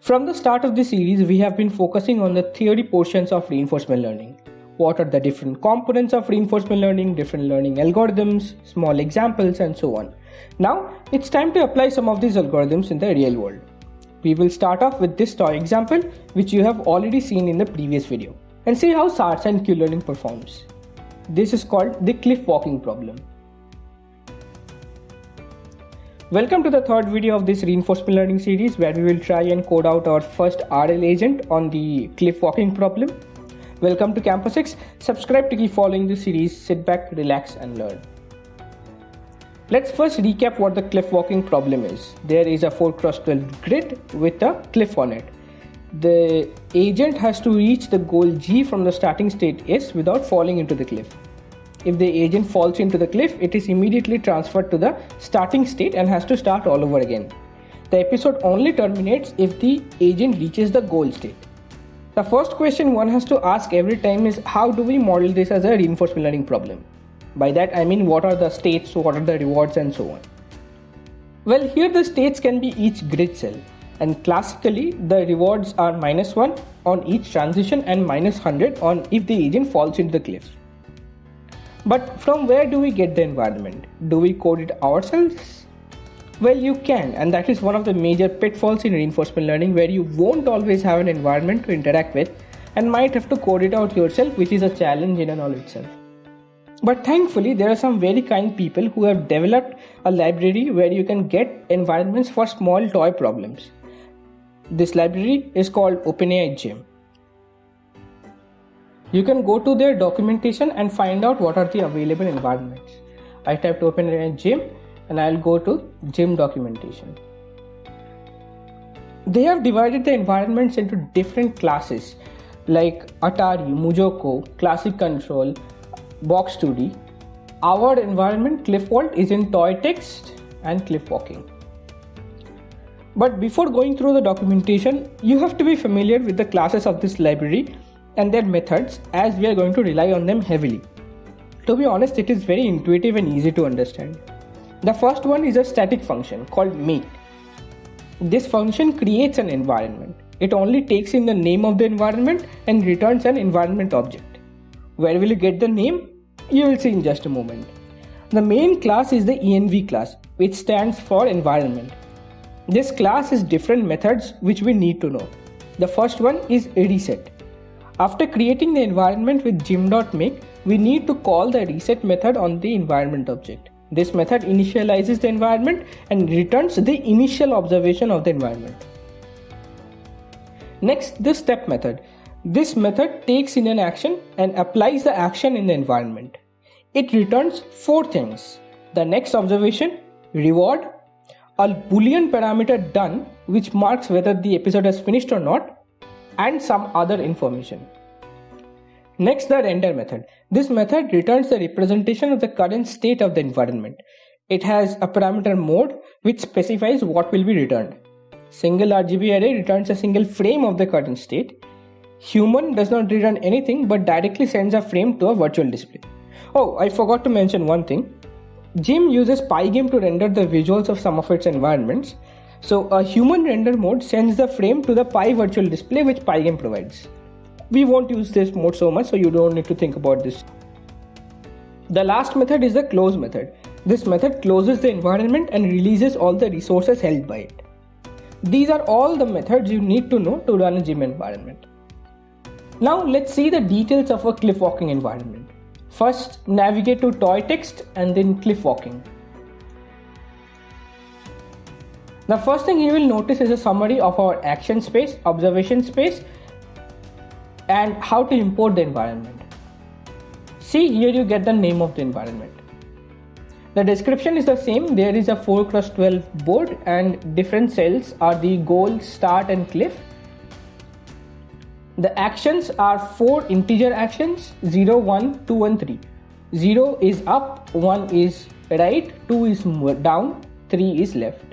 From the start of this series, we have been focusing on the theory portions of reinforcement learning. What are the different components of reinforcement learning, different learning algorithms, small examples, and so on. Now, it's time to apply some of these algorithms in the real world. We will start off with this toy example, which you have already seen in the previous video, and see how SARSA and Q-learning performs. This is called the cliff walking problem. Welcome to the third video of this reinforcement learning series where we will try and code out our first RL agent on the cliff walking problem. Welcome to Campus X. Subscribe to keep following the series. Sit back, relax and learn. Let's first recap what the cliff walking problem is. There is a 4 cross 12 grid with a cliff on it. The agent has to reach the goal G from the starting state S without falling into the cliff. If the agent falls into the cliff, it is immediately transferred to the starting state and has to start all over again. The episode only terminates if the agent reaches the goal state. The first question one has to ask every time is how do we model this as a reinforcement learning problem? By that I mean what are the states, what are the rewards and so on. Well, here the states can be each grid cell and classically the rewards are minus 1 on each transition and minus 100 on if the agent falls into the cliff. But from where do we get the environment? Do we code it ourselves? Well, you can, and that is one of the major pitfalls in reinforcement learning where you won't always have an environment to interact with and might have to code it out yourself, which is a challenge in and all itself. But thankfully, there are some very kind people who have developed a library where you can get environments for small toy problems. This library is called OpenAI Gym. You can go to their documentation and find out what are the available environments. I typed OpenAI Gym and I'll go to gym documentation. They have divided the environments into different classes like Atari, MuJoCo, Classic Control, Box 2D. Our environment CliffWalt is in toy text and cliff walking. But before going through the documentation, you have to be familiar with the classes of this library and their methods as we are going to rely on them heavily. To be honest, it is very intuitive and easy to understand. The first one is a static function called make. This function creates an environment. It only takes in the name of the environment and returns an environment object. Where will you get the name? You will see in just a moment. The main class is the env class, which stands for environment. This class has different methods which we need to know. The first one is reset. After creating the environment with gym.make, we need to call the reset method on the environment object. This method initializes the environment and returns the initial observation of the environment. Next, the step method. This method takes in an action and applies the action in the environment. It returns four things. The next observation, reward, a boolean parameter done which marks whether the episode has finished or not, and some other information. Next, the render method. This method returns the representation of the current state of the environment. It has a parameter mode which specifies what will be returned. Single RGB array returns a single frame of the current state. Human does not return anything but directly sends a frame to a virtual display. Oh, I forgot to mention one thing. Gym uses Pygame to render the visuals of some of its environments. So a human render mode sends the frame to the Pi virtual display which Pygame provides. We won't use this mode so much so you don't need to think about this. The last method is the close method. This method closes the environment and releases all the resources held by it. These are all the methods you need to know to run a gym environment. Now let's see the details of a cliff walking environment. First, navigate to toy text and then cliff walking. The first thing you will notice is a summary of our action space, observation space, and how to import the environment. See here you get the name of the environment. The description is the same. There is a 4 cross 12 board and different cells are the goal, start and cliff. The actions are 4 integer actions 0, 1, 2 and 3. 0 is up, 1 is right, 2 is down, 3 is left.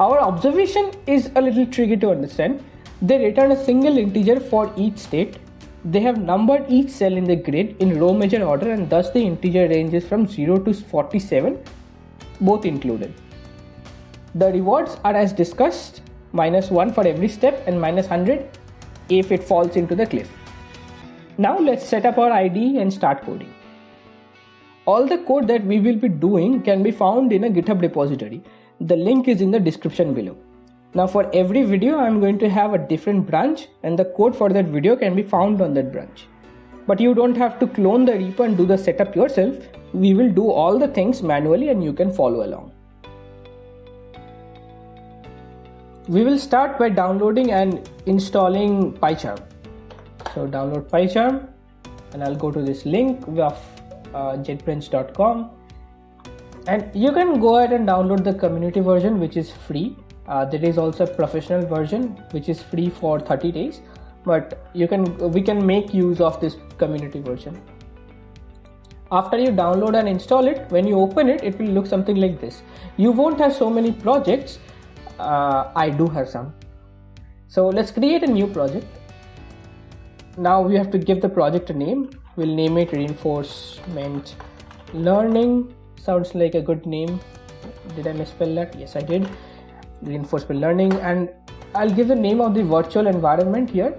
Our observation is a little tricky to understand. They return a single integer for each state. They have numbered each cell in the grid in row major order and thus the integer ranges from 0 to 47, both included. The rewards are as discussed. minus 1 for every step and minus 100 if it falls into the cliff. Now let's set up our IDE and start coding. All the code that we will be doing can be found in a GitHub repository. The link is in the description below. Now for every video I'm going to have a different branch and the code for that video can be found on that branch. But you don't have to clone the repo and do the setup yourself. We will do all the things manually and you can follow along. We will start by downloading and installing PyCharm. So download PyCharm and I'll go to this link of uh, jetbrains.com and you can go ahead and download the community version which is free. Uh, there is also a professional version which is free for 30 days. But you can we can make use of this community version. After you download and install it when you open it it will look something like this. You won't have so many projects. Uh, i do have some. So let's create a new project. Now we have to give the project a name. We'll name it reinforcement learning sounds like a good name. Did i misspell that? Yes i did. Reinforcement learning. And I'll give the name of the virtual environment here.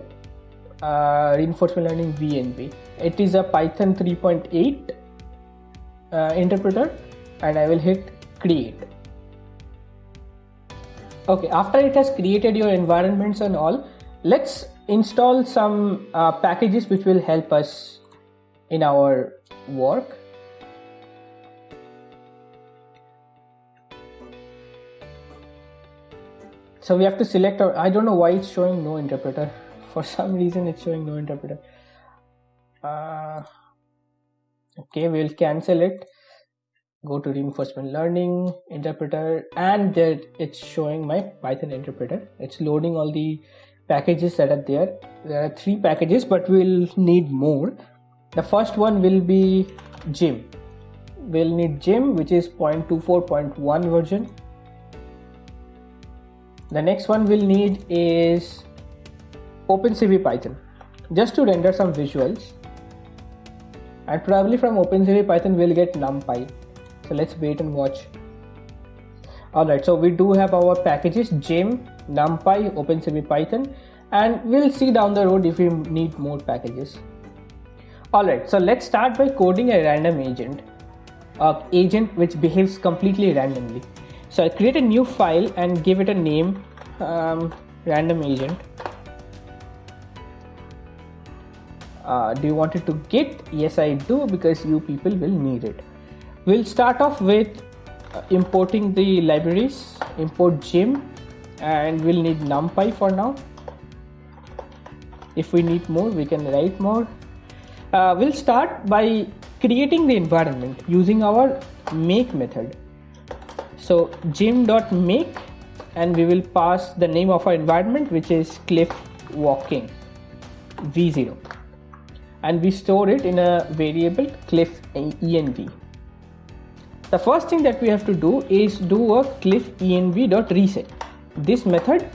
Uh, reinforcement learning VNV it is a Python 3.8 uh, interpreter and I will hit create. Okay after it has created your environments and all let's install some uh, packages which will help us in our work so we have to select our i don't know why it's showing no interpreter. For some reason it's showing no interpreter. Uh, okay we'll cancel it. Go to reinforcement learning interpreter and there it's showing my python interpreter. It's loading all the packages that are there. There are three packages but we'll need more. The first one will be gym we'll need gym which is 0.24.1 version the next one we'll need is OpenCV Python. Just to render some visuals and probably from OpenCV Python we'll get NumPy. So let's wait and watch. Alright so we do have our packages gym NumPy OpenCV Python and we'll see down the road if we need more packages. Alright so let's start by coding a random agent a agent which behaves completely randomly so I create a new file and give it a name um, random agent. Uh, do you want it to git? Yes I do because you people will need it. We'll start off with uh, importing the libraries. Import gym and we'll need numpy for now. If we need more we can write more. Uh, we'll start by creating the environment using our make method so gym.make and we will pass the name of our environment which is cliff walking v0 and we store it in a variable cliff env the first thing that we have to do is do a cliff env.reset this method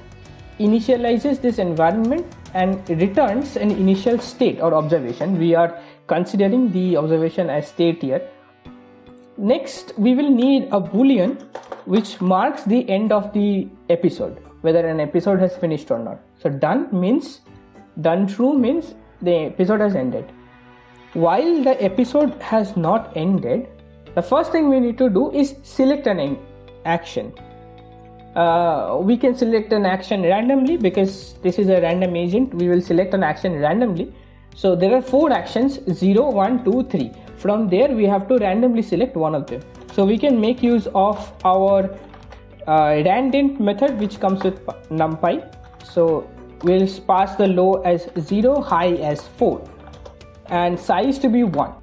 initializes this environment and returns an initial state or observation. We are considering the observation as state here Next, we will need a boolean which marks the end of the episode, whether an episode has finished or not. So done means, done true means the episode has ended. While the episode has not ended, the first thing we need to do is select an action. Uh, we can select an action randomly because this is a random agent. We will select an action randomly. So there are four actions 0, 1, 2, 3 from there we have to randomly select one of them. So we can make use of our uh, randint method which comes with numpy. So we'll pass the low as 0 high as 4 and size to be 1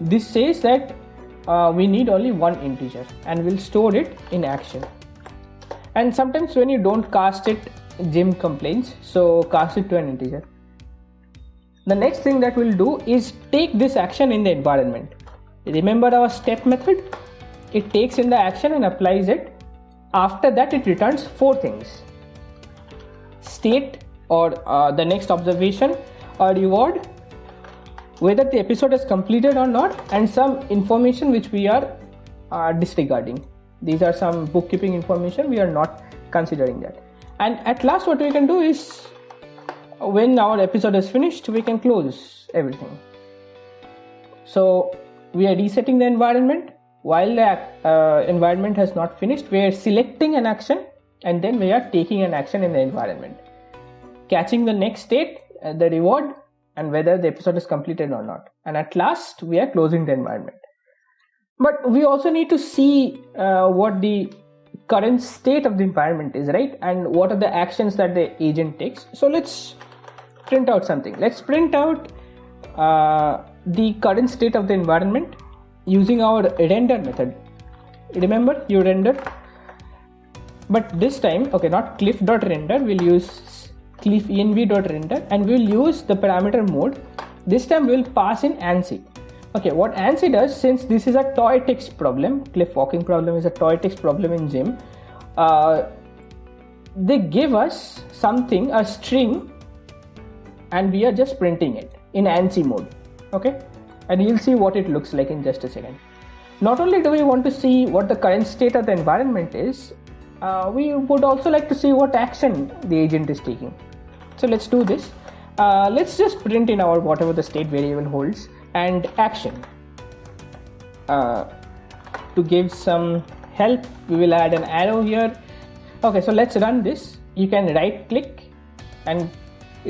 this says that uh, we need only one integer and we'll store it in action. And sometimes when you don't cast it gym complains. So cast it to an integer the next thing that we'll do is take this action in the environment. Remember our step method? It takes in the action and applies it. After that, it returns four things. State or uh, the next observation or reward, whether the episode is completed or not, and some information which we are uh, disregarding. these are some bookkeeping information we are not considering that and at last what we can do is when our episode is finished we can close everything. So we are resetting the environment. While the uh, environment has not finished we are selecting an action and then we are taking an action in the environment. Catching the next state uh, the reward and whether the episode is completed or not. And at last we are closing the environment. But we also need to see uh, what the current state of the environment is right? And what are the actions that the agent takes? So let's print out something. Let's print out uh, the current state of the environment using our render method. Remember you render. But this time okay not cliff.render we'll use cliff env.render and we'll use the parameter mode. This time we'll pass in ANSI okay what ANSI does since this is a toy text problem cliff walking problem is a toy text problem in gym, uh, they give us something a string and we are just printing it in ANSI mode okay? And you'll see what it looks like in just a second. Not only do we want to see what the current state of the environment is uh, we would also like to see what action the agent is taking. So let's do this. Uh, let's just print in our whatever the state variable holds and action. Uh, to give some help we will add an arrow here. Okay so let's run this. You can right click and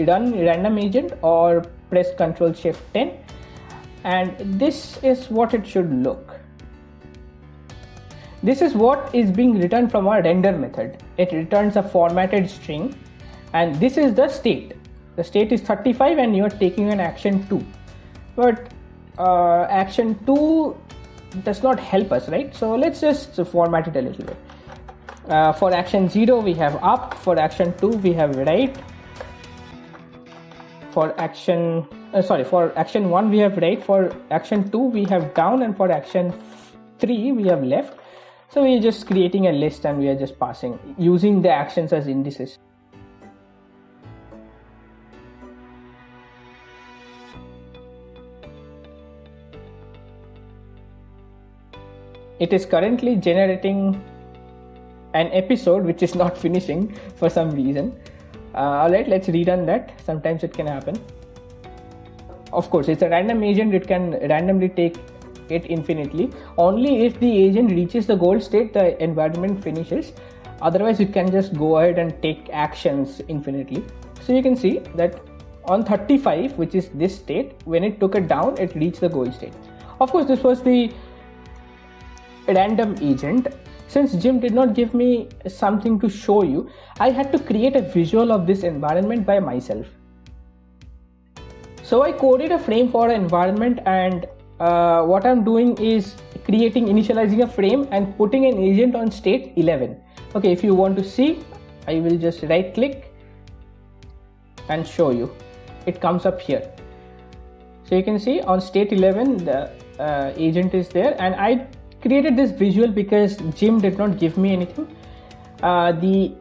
run random agent or press ctrl shift 10 and this is what it should look. This is what is being returned from our render method. It returns a formatted string and this is the state. The state is 35 and you are taking an action 2 but uh, action 2 does not help us right? So let's just format it a little bit. Uh, for action 0 we have up. For action 2 we have right. For action uh, sorry for action 1 we have right. For action 2 we have down. And for action 3 we have left. So we are just creating a list and we are just passing using the actions as indices it is currently generating an episode which is not finishing for some reason. Uh, all right let's rerun that. Sometimes it can happen. Of course it's a random agent. It can randomly take it infinitely. Only if the agent reaches the goal state the environment finishes. Otherwise you can just go ahead and take actions infinitely. So you can see that on 35 which is this state when it took it down it reached the goal state. Of course this was the random agent since gym did not give me something to show you, I had to create a visual of this environment by myself. So I coded a frame for an environment and uh, what I'm doing is creating initializing a frame and putting an agent on state 11. Okay, if you want to see, I will just right click and show you. It comes up here. So you can see on state 11 the uh, agent is there and I created this visual because gym did not give me anything. Uh, the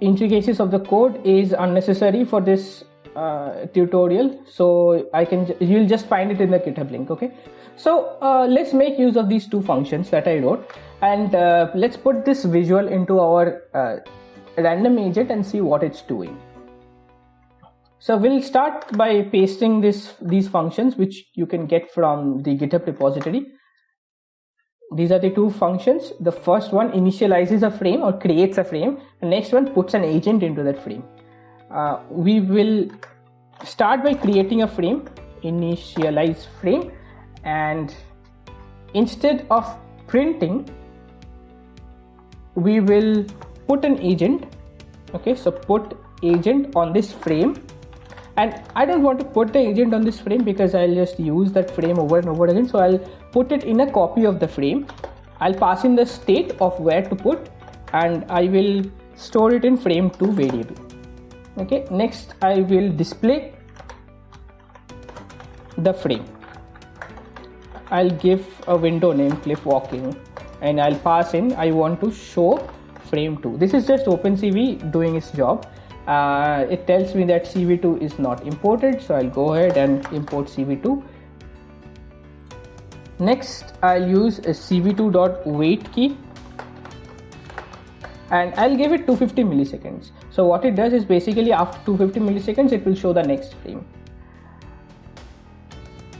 intricacies of the code is unnecessary for this uh, tutorial so I can you'll just find it in the github link okay? So uh, let's make use of these two functions that I wrote and uh, let's put this visual into our uh, random agent and see what it's doing. So we'll start by pasting this these functions which you can get from the github repository these are the two functions. The first one initializes a frame or creates a frame. The next one puts an agent into that frame. Uh, we will start by creating a frame initialize frame and instead of printing we will put an agent. Okay so put agent on this frame. And I don't want to put the agent on this frame because I'll just use that frame over and over again. So I'll put it in a copy of the frame. I'll pass in the state of where to put and I will store it in frame2 variable. Okay next I will display the frame. I'll give a window name cliff walking and I'll pass in I want to show frame 2 this is just OpenCV doing its job. Uh, it tells me that cv2 is not imported so i'll go ahead and import cv2 next i'll use a cv2.wait key and I'll give it 250 milliseconds. So what it does is basically after 250 milliseconds, it will show the next frame.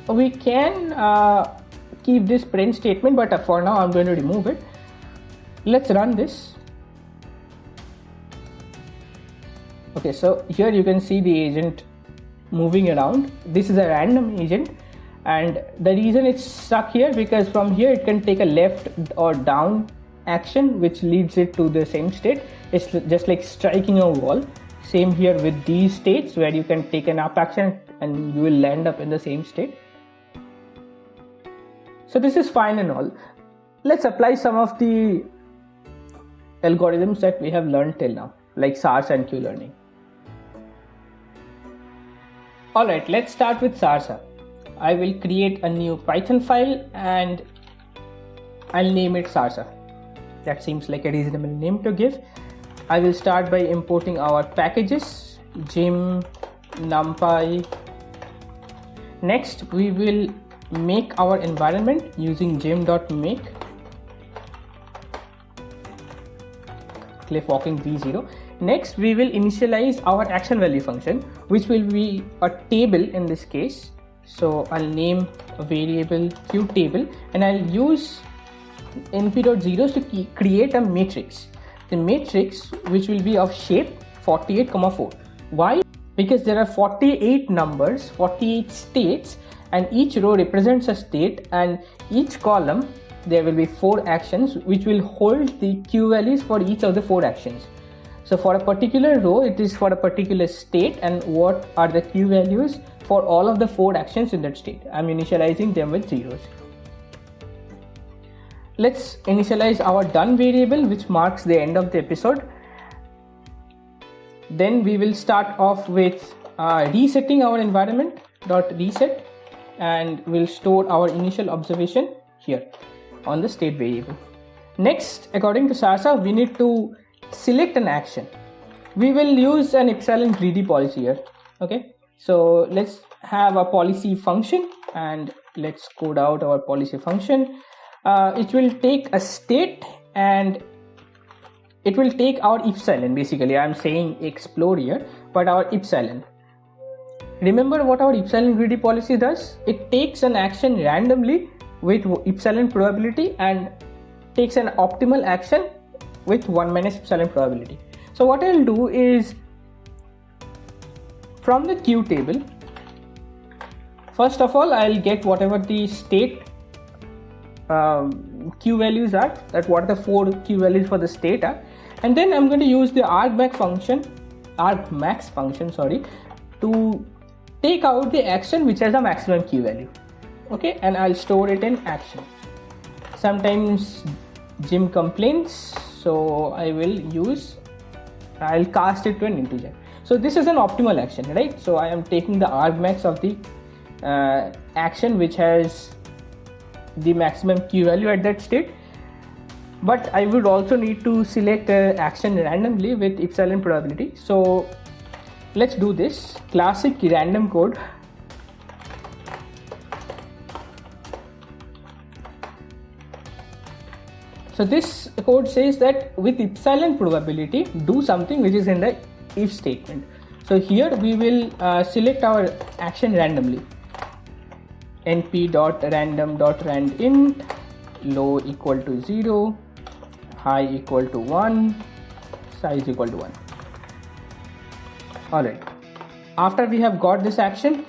We can uh, keep this print statement, but for now I'm going to remove it. Let's run this. Okay, so here you can see the agent moving around. This is a random agent and the reason it's stuck here because from here it can take a left or down action which leads it to the same state. It's just like striking a wall. Same here with these states where you can take an up action and you will land up in the same state. So this is fine and all. Let's apply some of the algorithms that we have learned till now like SARSA and Q-learning alright let's start with SARSA I will create a new Python file and I'll name it SARSA. That seems like a reasonable name to give. I will start by importing our packages gym numpy. Next we will make our environment using gym.make cliff walking v0 next we will initialize our action value function which will be a table in this case so i'll name a variable q table and i'll use np.zeros to create a matrix. The matrix which will be of shape 48 comma 4 why? Because there are 48 numbers 48 states and each row represents a state and each column there will be four actions which will hold the q values for each of the four actions so for a particular row it is for a particular state and what are the q values for all of the four actions in that state. I'm initializing them with zeros. Let's initialize our done variable which marks the end of the episode. Then we will start off with uh, resetting our environment dot reset and we'll store our initial observation here on the state variable. Next according to sarsa we need to select an action. We will use an epsilon greedy policy here okay? So let's have a policy function and let's code out our policy function. Uh, it will take a state and it will take our epsilon basically. I'm saying explore here but our epsilon. Remember what our epsilon greedy policy does? It takes an action randomly with epsilon probability and takes an optimal action with 1 minus epsilon probability. So what i'll do is from the q table first of all i'll get whatever the state um, q values are that what the four q values for the state are. And then i'm going to use the argmax function argmax function sorry to take out the action which has a maximum q value. Okay and i'll store it in action. Sometimes gym complains so i will use i'll cast it to an integer. So this is an optimal action right? So i am taking the argmax of the uh, action which has the maximum q value at that state. But I would also need to select an action randomly with epsilon probability. So let's do this. Classic random code so this code says that with epsilon probability do something which is in the if statement. So here we will uh, select our action randomly. np dot random dot rand int low equal to 0 high equal to 1 size equal to 1 alright. After we have got this action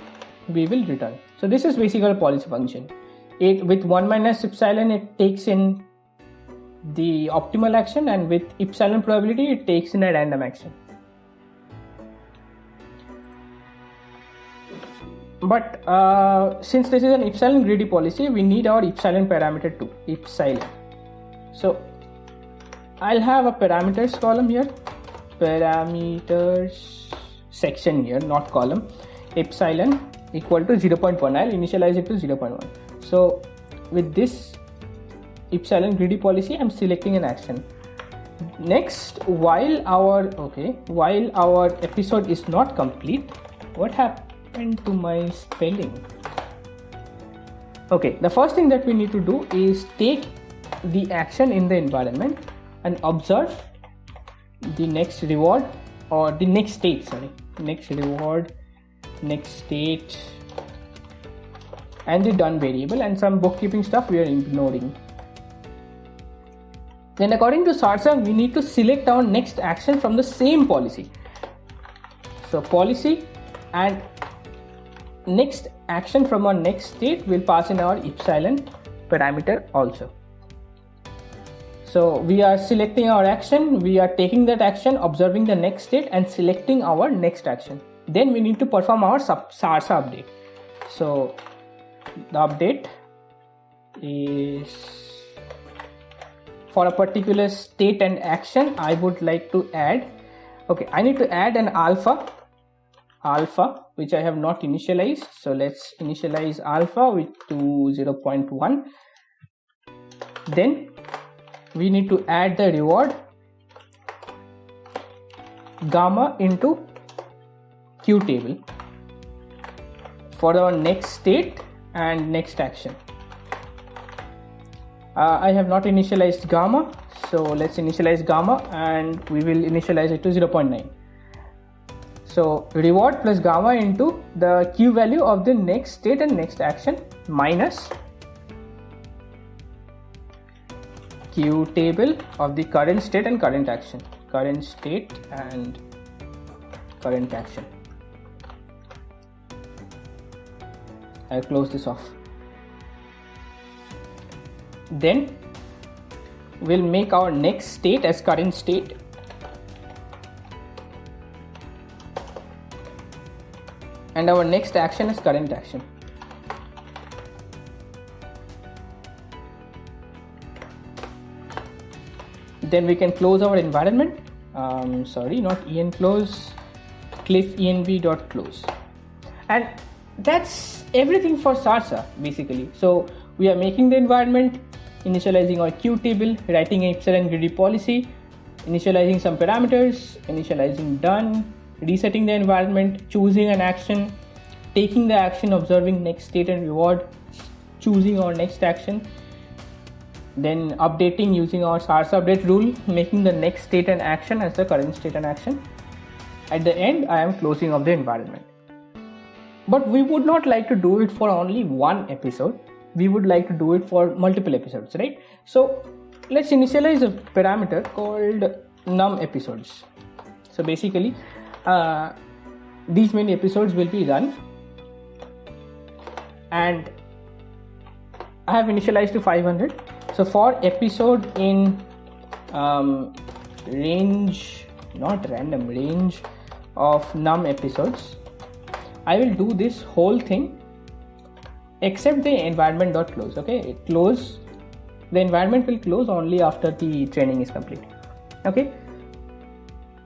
we will return. So this is basically a policy function. It with 1 minus epsilon it takes in the optimal action and with epsilon probability it takes in a random action. But uh, since this is an epsilon greedy policy we need our epsilon parameter too epsilon so i'll have a parameters column here. Parameters section here not column. Epsilon equal to 0.1 i'll initialize it to 0.1 so with this epsilon greedy policy i'm selecting an action. Next while our okay while our episode is not complete what happened happened to my spelling? Okay the first thing that we need to do is take the action in the environment and observe the next reward or the next state sorry next reward next state and the done variable and some bookkeeping stuff we are ignoring then according to sarsa we need to select our next action from the same policy. So policy and next action from our next state will pass in our epsilon parameter also. So we are selecting our action we are taking that action observing the next state and selecting our next action. Then we need to perform our sarsa update. So the update is for a particular state and action I would like to add okay I need to add an alpha alpha which I have not initialized. So let's initialize alpha with to 0.1 then we need to add the reward gamma into q table for our next state and next action uh, I have not initialized gamma so let's initialize gamma and we will initialize it to 0.9 so reward plus gamma into the q value of the next state and next action minus q table of the current state and current action. Current state and current action. I'll close this off then we'll make our next state as current state. And our next action is current action. Then we can close our environment. Um, sorry not en close. cliff env dot close and that's everything for sarsa basically. So we are making the environment initializing our q table writing an epsilon greedy policy initializing some parameters initializing done resetting the environment choosing an action taking the action observing next state and reward choosing our next action then updating using our sarsa update rule making the next state and action as the current state and action. At the end i am closing of the environment. But we would not like to do it for only one episode we would like to do it for multiple episodes right? So let's initialize a parameter called num episodes. So basically uh, these many episodes will be run. And I have initialized to 500 so for episode in um, range not random range of num episodes I will do this whole thing except the environment close okay? It close the environment will close only after the training is complete okay?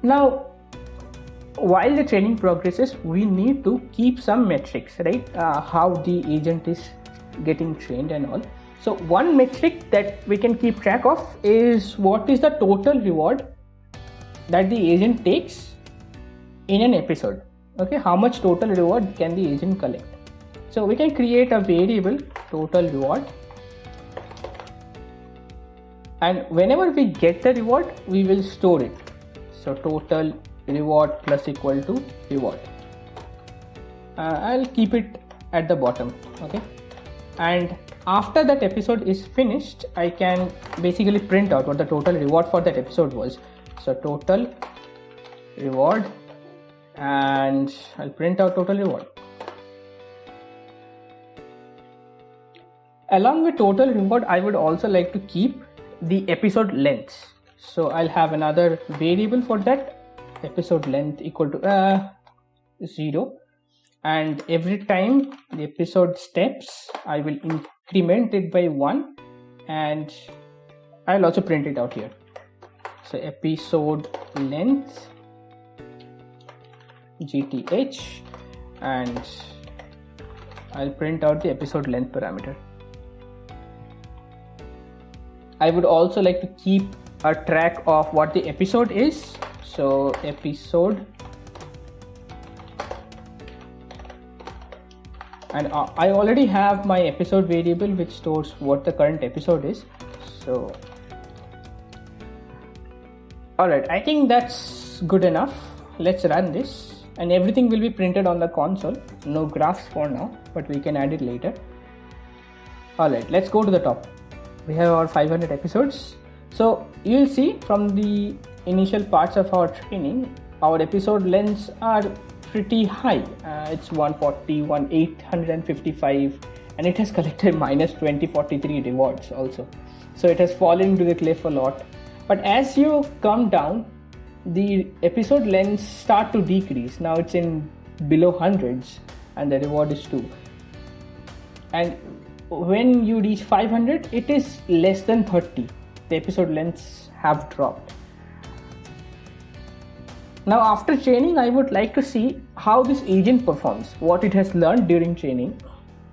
Now while the training progresses we need to keep some metrics right? Uh, how the agent is getting trained and all. So one metric that we can keep track of is what is the total reward that the agent takes in an episode okay? How much total reward can the agent collect so we can create a variable total reward. And whenever we get the reward we will store it. So total reward plus equal to reward. Uh, I'll keep it at the bottom okay? And after that episode is finished I can basically print out what the total reward for that episode was. So total reward and I'll print out total reward. Along with total reward, I would also like to keep the episode length. So I'll have another variable for that episode length equal to uh, 0 and every time the episode steps I will increment it by 1 and I'll also print it out here. So episode length gth and I'll print out the episode length parameter. I would also like to keep a track of what the episode is. So episode and uh, I already have my episode variable which stores what the current episode is. So Alright, I think that's good enough. Let's run this and everything will be printed on the console. No graphs for now, but we can add it later. Alright, let's go to the top. We have our 500 episodes. So you'll see from the initial parts of our training, our episode lengths are pretty high. Uh, it's 140, 1 855 and it has collected minus 2043 rewards also. So it has fallen to the cliff a lot. But as you come down, the episode lengths start to decrease. Now it's in below hundreds and the reward is 2. And when you reach 500, it is less than 30. The episode lengths have dropped. Now after training, I would like to see how this agent performs, what it has learned during training.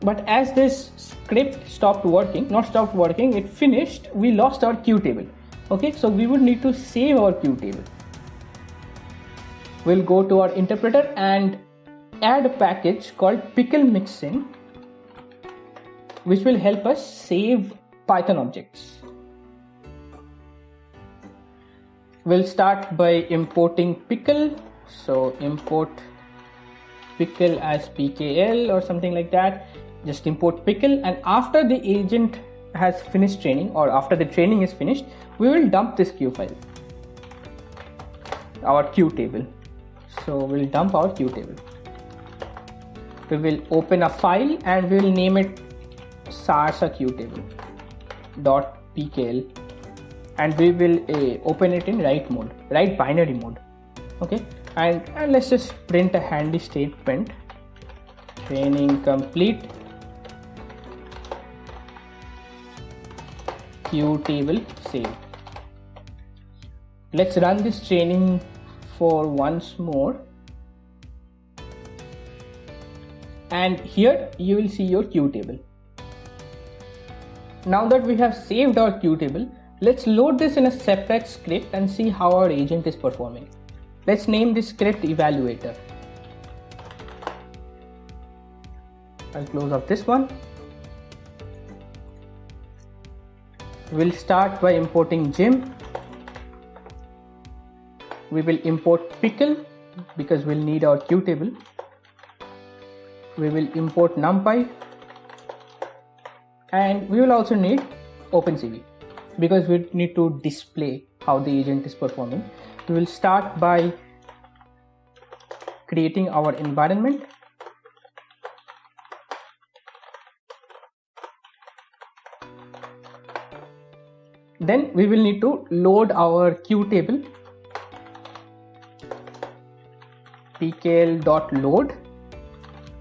But as this script stopped working, not stopped working, it finished, we lost our q table. Okay, so we would need to save our q table we'll go to our interpreter and add a package called pickle mixin which will help us save python objects. We'll start by importing pickle. So import pickle as pkl or something like that. Just import pickle and after the agent has finished training or after the training is finished we will dump this queue file our q table. So we'll dump our q table. We will open a file and we'll name it sarsa q table dot pkl and we will uh, open it in write mode write binary mode. Okay? And, and let's just print a handy statement. Training complete. Q table save. Let's run this training for once more. And here you will see your q table. Now that we have saved our q table, let's load this in a separate script and see how our agent is performing. Let's name this script evaluator. I'll close up this one. We'll start by importing gym we will import pickle because we'll need our q table we will import numpy and we will also need OpenCV because we need to display how the agent is performing. We will start by creating our environment. Then we will need to load our q table. pkl.load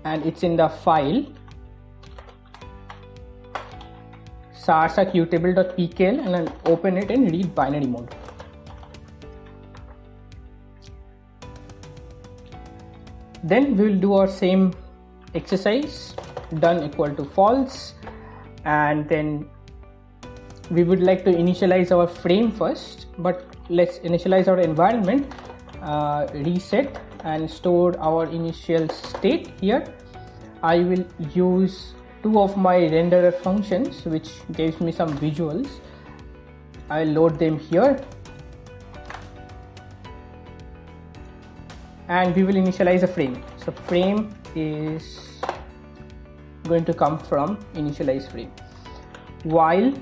and it's in the file sarsa qtable.pkl and I'll open it in read binary mode. Then we will do our same exercise done equal to false and then we would like to initialize our frame first but let's initialize our environment uh, reset and store our initial state here I will use two of my renderer functions which gives me some visuals. I'll load them here. And we will initialize a frame. So frame is going to come from initialize frame. While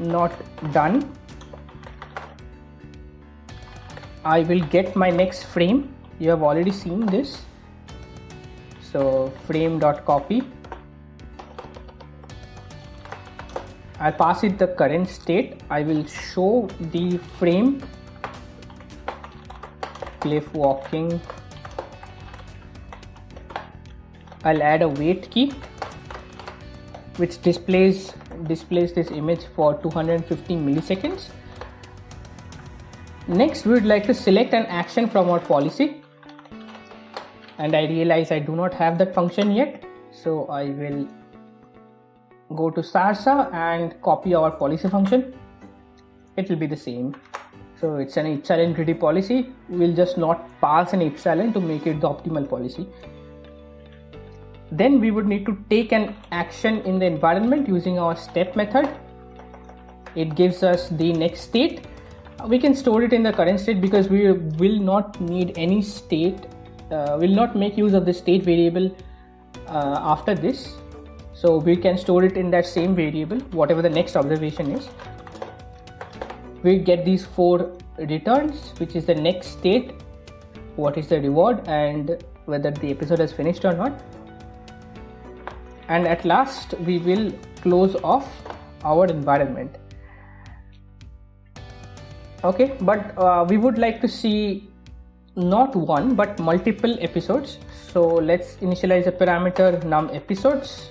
not done I will get my next frame. You have already seen this so frame dot copy I'll pass it the current state. I will show the frame. Cliff walking. I'll add a wait key which displays displays this image for 250 milliseconds. Next, we would like to select an action from our policy. And I realize I do not have that function yet. So I will go to Sarsa and copy our policy function. It will be the same. So it's an epsilon greedy policy. We'll just not pass an epsilon to make it the optimal policy. Then we would need to take an action in the environment using our step method. It gives us the next state we can store it in the current state because we will not need any state uh, will not make use of the state variable uh, after this. So we can store it in that same variable whatever the next observation is. We get these four returns which is the next state what is the reward and whether the episode has finished or not. And at last we will close off our environment. Okay but uh, we would like to see not one but multiple episodes. So let's initialize a parameter num episodes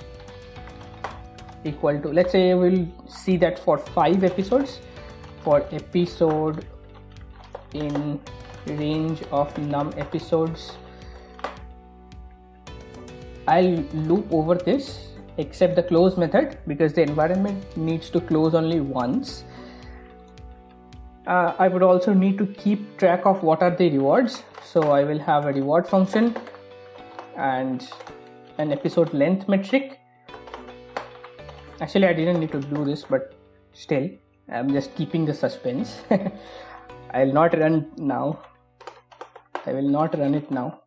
equal to let's say we'll see that for five episodes for episode in range of num episodes. I'll loop over this except the close method because the environment needs to close only once uh, I would also need to keep track of what are the rewards. So I will have a reward function and an episode length metric. Actually I didn't need to do this but still I'm just keeping the suspense. I'll not run now. I will not run it now.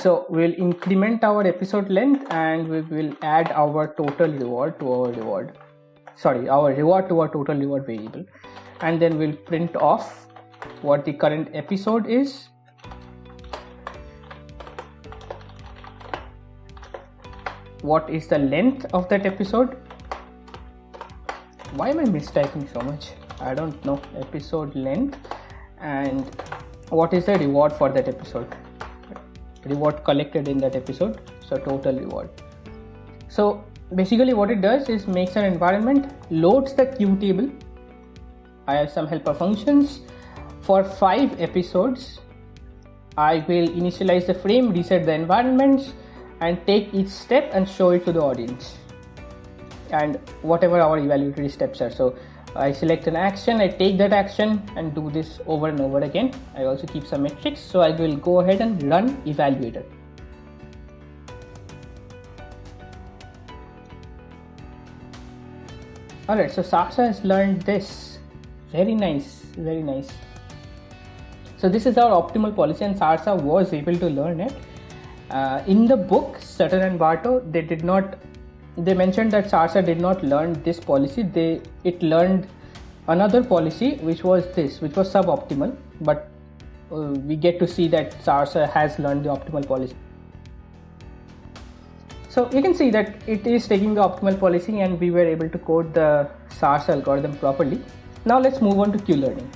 So we'll increment our episode length and we will add our total reward to our reward. Sorry our reward to our total reward variable and then we'll print off what the current episode is. What is the length of that episode? Why am i mistyping so much? I don't know. Episode length. And what is the reward for that episode? Reward collected in that episode. So total reward. So basically what it does is makes an environment loads the q table I have some helper functions. For five episodes, I will initialize the frame, reset the environments, and take each step and show it to the audience. And whatever our evaluatory steps are. So I select an action, I take that action and do this over and over again. I also keep some metrics. So I will go ahead and run evaluator. Alright, so Sarsa has learned this very nice very nice. So this is our optimal policy and sarsa was able to learn it. Uh, in the book sutton and barto they did not they mentioned that sarsa did not learn this policy. They it learned another policy which was this which was suboptimal. But uh, we get to see that sarsa has learned the optimal policy. So you can see that it is taking the optimal policy and we were able to code the SARSA algorithm properly. Now let's move on to Q-learning.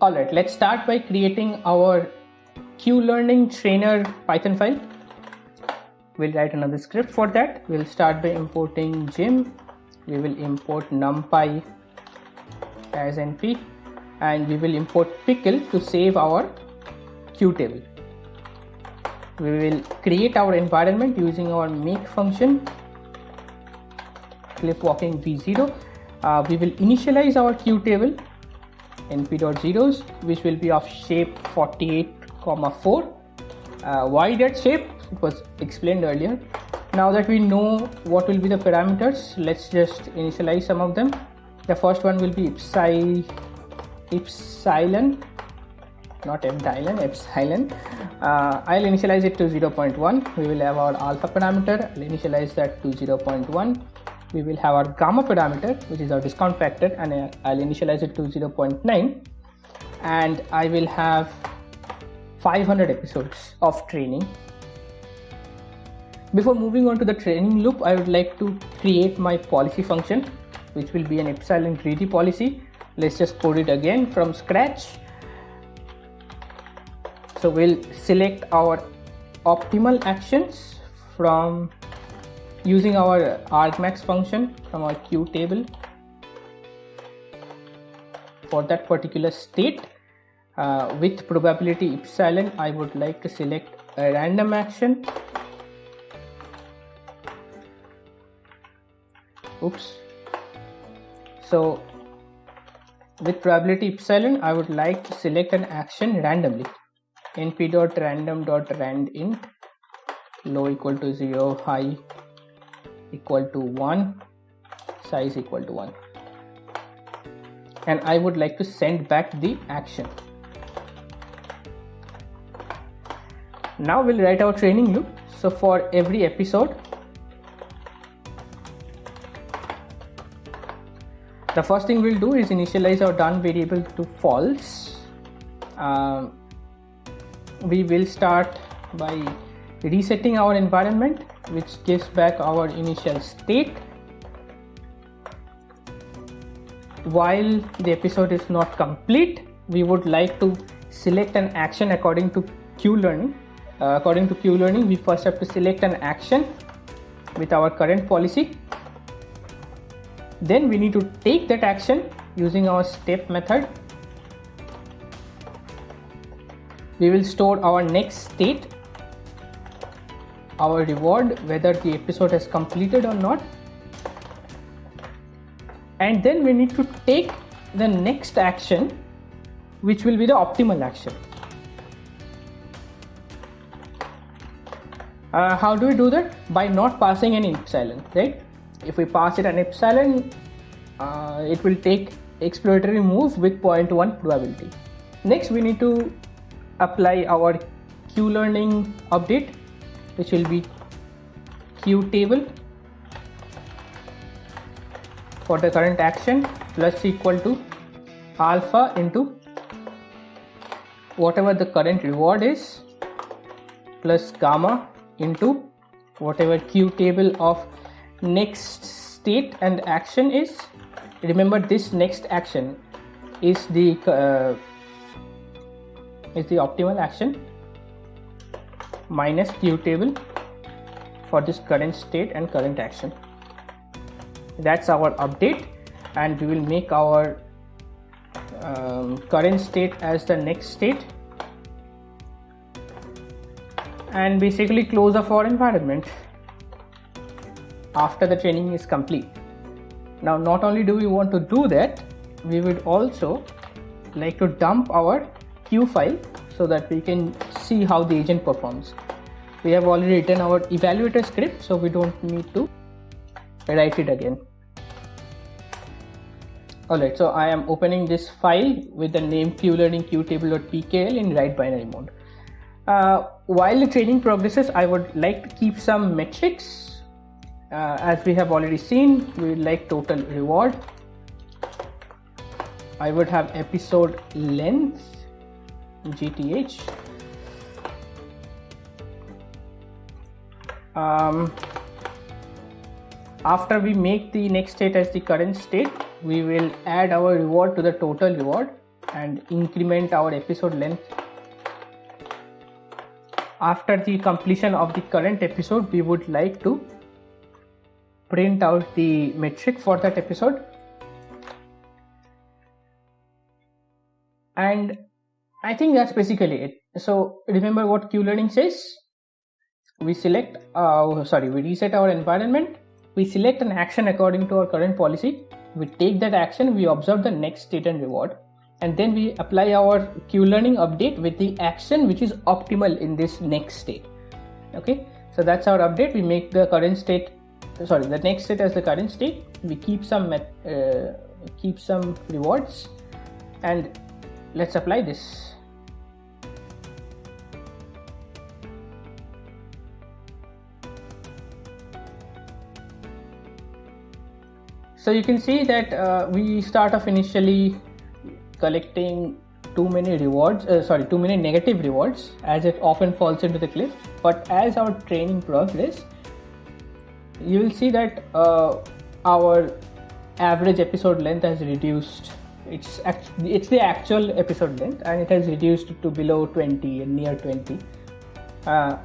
Alright, let's start by creating our Q-learning trainer Python file. We'll write another script for that. We'll start by importing gym. We will import numpy as np and we will import pickle to save our Q table. We will create our environment using our make function cliff walking v0 uh, we will initialize our q table np.zeros which will be of shape 48 comma 4 uh, why that shape? It was explained earlier. Now that we know what will be the parameters let's just initialize some of them. The first one will be epsilon epsilon not epsilon epsilon. Uh, i'll initialize it to 0.1 we will have our alpha parameter. I'll initialize that to 0.1 we will have our gamma parameter which is our discount factor and uh, I'll initialize it to 0.9 and I will have 500 episodes of training. Before moving on to the training loop I would like to create my policy function which will be an epsilon greedy policy. Let's just code it again from scratch. So we'll select our optimal actions from using our argmax function from our q table for that particular state uh, with probability epsilon I would like to select a random action. Oops. So with probability epsilon I would like to select an action randomly. Np.random.randint low equal to 0 high equal to 1 size equal to 1 and I would like to send back the action. Now we'll write our training loop. So for every episode, the first thing we'll do is initialize our done variable to false. Um, we will start by resetting our environment which gives back our initial state. While the episode is not complete we would like to select an action according to q learning. Uh, according to q learning we first have to select an action with our current policy. Then we need to take that action using our step method. We will store our next state our reward whether the episode has completed or not. And then we need to take the next action which will be the optimal action. Uh, how do we do that? By not passing any epsilon right? If we pass it an epsilon uh, it will take exploratory move with 0.1 probability. Next we need to apply our q learning update which will be q table for the current action plus equal to alpha into whatever the current reward is plus gamma into whatever q table of next state and action is. Remember this next action is the uh, is the optimal action minus q table for this current state and current action. That's our update and we will make our um, current state as the next state. And basically close off our environment after the training is complete. Now not only do we want to do that we would also like to dump our Q file so that we can see how the agent performs. We have already written our evaluator script so we don't need to write it again. Alright, so I am opening this file with the name qlearning qtable.pkl in write binary mode. Uh, while the training progresses, I would like to keep some metrics. Uh, as we have already seen, we would like total reward. I would have episode length GTH. Um, after we make the next state as the current state, we will add our reward to the total reward and increment our episode length. After the completion of the current episode, we would like to print out the metric for that episode and I think that's basically it. So remember what Q learning says. We select, uh, sorry, we reset our environment. We select an action according to our current policy. We take that action, we observe the next state and reward, and then we apply our Q learning update with the action which is optimal in this next state. Okay, so that's our update. We make the current state, sorry, the next state as the current state. We keep some uh, keep some rewards, and let's apply this so you can see that uh, we start off initially collecting too many rewards uh, sorry too many negative rewards as it often falls into the cliff. But as our training progress you will see that uh, our average episode length has reduced. It's it's the actual episode length and it has reduced to below 20 and near 20 uh,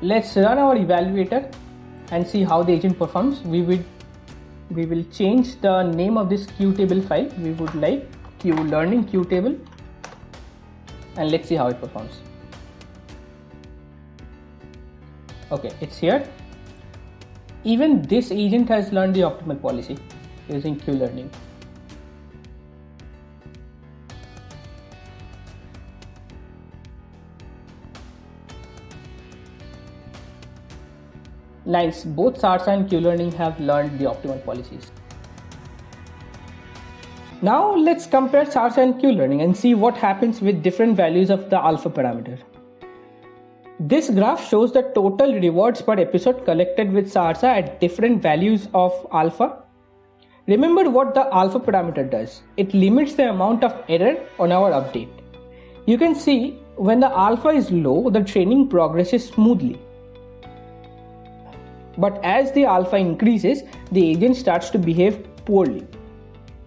let's run our evaluator and see how the agent performs. We will we will change the name of this qtable file. We would like q learning qtable and let's see how it performs. Okay it's here. Even this agent has learned the optimal policy using q learning Nice, both SARSA and Q-Learning have learned the optimal policies. Now let's compare SARSA and Q-learning and see what happens with different values of the alpha parameter. This graph shows the total rewards per episode collected with SARSA at different values of alpha. Remember what the alpha parameter does. It limits the amount of error on our update. You can see when the alpha is low, the training progresses smoothly. But as the alpha increases, the agent starts to behave poorly.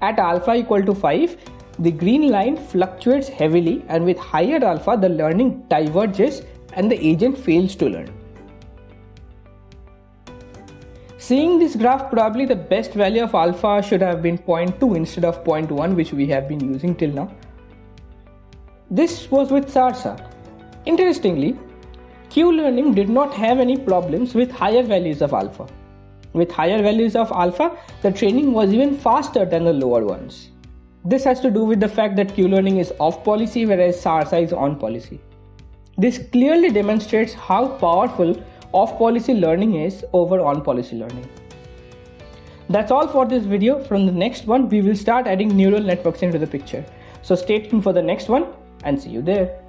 At alpha equal to 5, the green line fluctuates heavily and with higher alpha the learning diverges and the agent fails to learn. Seeing this graph probably the best value of alpha should have been 0.2 instead of 0.1 which we have been using till now. This was with SARSA. Interestingly, Q-learning did not have any problems with higher values of alpha. With higher values of alpha, the training was even faster than the lower ones. This has to do with the fact that Q-learning is off policy whereas SARSA is on policy. This clearly demonstrates how powerful off policy learning is over on policy learning. That's all for this video. From the next one, we will start adding neural networks into the picture. So stay tuned for the next one and see you there.